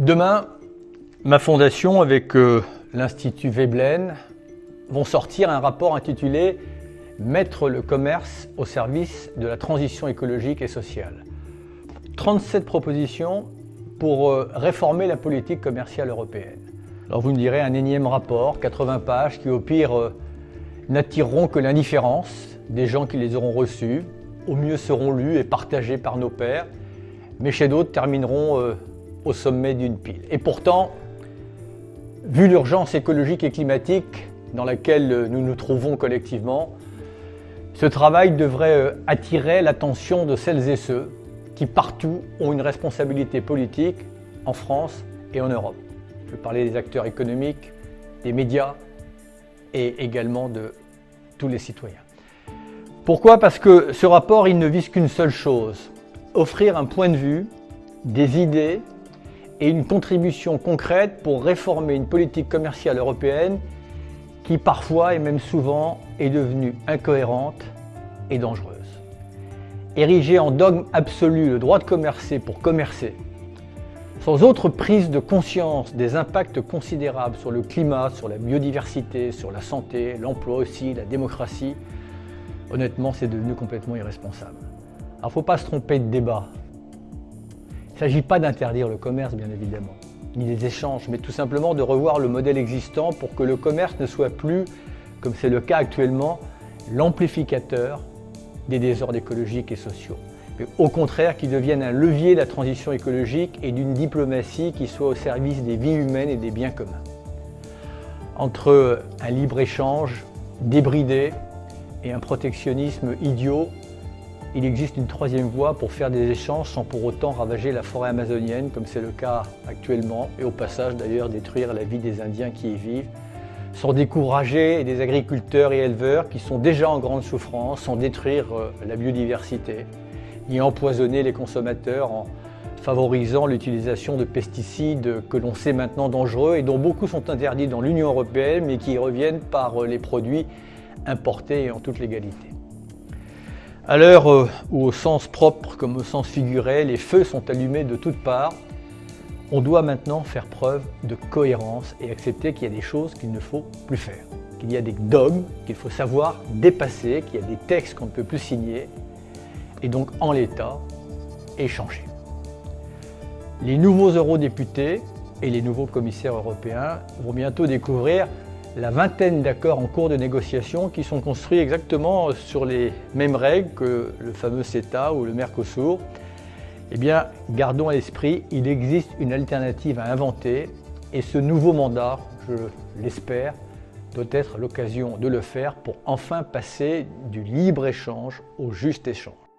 Demain, ma fondation avec euh, l'Institut Veblen vont sortir un rapport intitulé « Mettre le commerce au service de la transition écologique et sociale ». 37 propositions pour euh, réformer la politique commerciale européenne. Alors vous me direz un énième rapport, 80 pages, qui au pire euh, n'attireront que l'indifférence des gens qui les auront reçus, au mieux seront lus et partagés par nos pairs, mais chez d'autres termineront au sommet d'une pile. Et pourtant, vu l'urgence écologique et climatique dans laquelle nous nous trouvons collectivement, ce travail devrait euh, attirer l'attention de celles et ceux qui partout ont une responsabilité politique en France et en Europe. Je veux parler des acteurs économiques, des médias et également de tous les citoyens. Pourquoi? Parce que ce rapport, il ne vise qu'une seule chose, offrir un point de vue, des idées et une contribution concrète pour réformer une politique commerciale européenne qui parfois et même souvent est devenue incohérente et dangereuse. Ériger en dogme absolu le droit de commercer pour commercer, sans autre prise de conscience des impacts considérables sur le climat, sur la biodiversité, sur la santé, l'emploi aussi, la démocratie, honnêtement c'est devenu complètement irresponsable. Alors faut pas se tromper de débat, il ne s'agit pas d'interdire le commerce, bien évidemment, ni les échanges, mais tout simplement de revoir le modèle existant pour que le commerce ne soit plus, comme c'est le cas actuellement, l'amplificateur des désordres écologiques et sociaux. Mais au contraire, qu'il devienne un levier de la transition écologique et d'une diplomatie qui soit au service des vies humaines et des biens communs. Entre un libre-échange débridé et un protectionnisme idiot, il existe une troisième voie pour faire des échanges sans pour autant ravager la forêt amazonienne, comme c'est le cas actuellement, et au passage d'ailleurs détruire la vie des Indiens qui y vivent, sans décourager des agriculteurs et éleveurs qui sont déjà en grande souffrance, sans détruire euh, la biodiversité, ni empoisonner les consommateurs en favorisant l'utilisation de pesticides que l'on sait maintenant dangereux et dont beaucoup sont interdits dans l'Union européenne, mais qui reviennent par euh, les produits importés en toute légalité. À l'heure euh, où au sens propre comme au sens figuré, les feux sont allumés de toutes parts, on doit maintenant faire preuve de cohérence et accepter qu'il y a des choses qu'il ne faut plus faire, qu'il y a des dogmes qu'il faut savoir dépasser, qu'il y a des textes qu'on ne peut plus signer, et donc en l'état, échanger. Les nouveaux eurodéputés et les nouveaux commissaires européens vont bientôt découvrir la vingtaine d'accords en cours de négociation qui sont construits exactement sur les mêmes règles que le fameux CETA ou le Mercosur, eh bien, gardons à l'esprit, il existe une alternative à inventer et ce nouveau mandat, je l'espère, doit être l'occasion de le faire pour enfin passer du libre-échange au juste échange.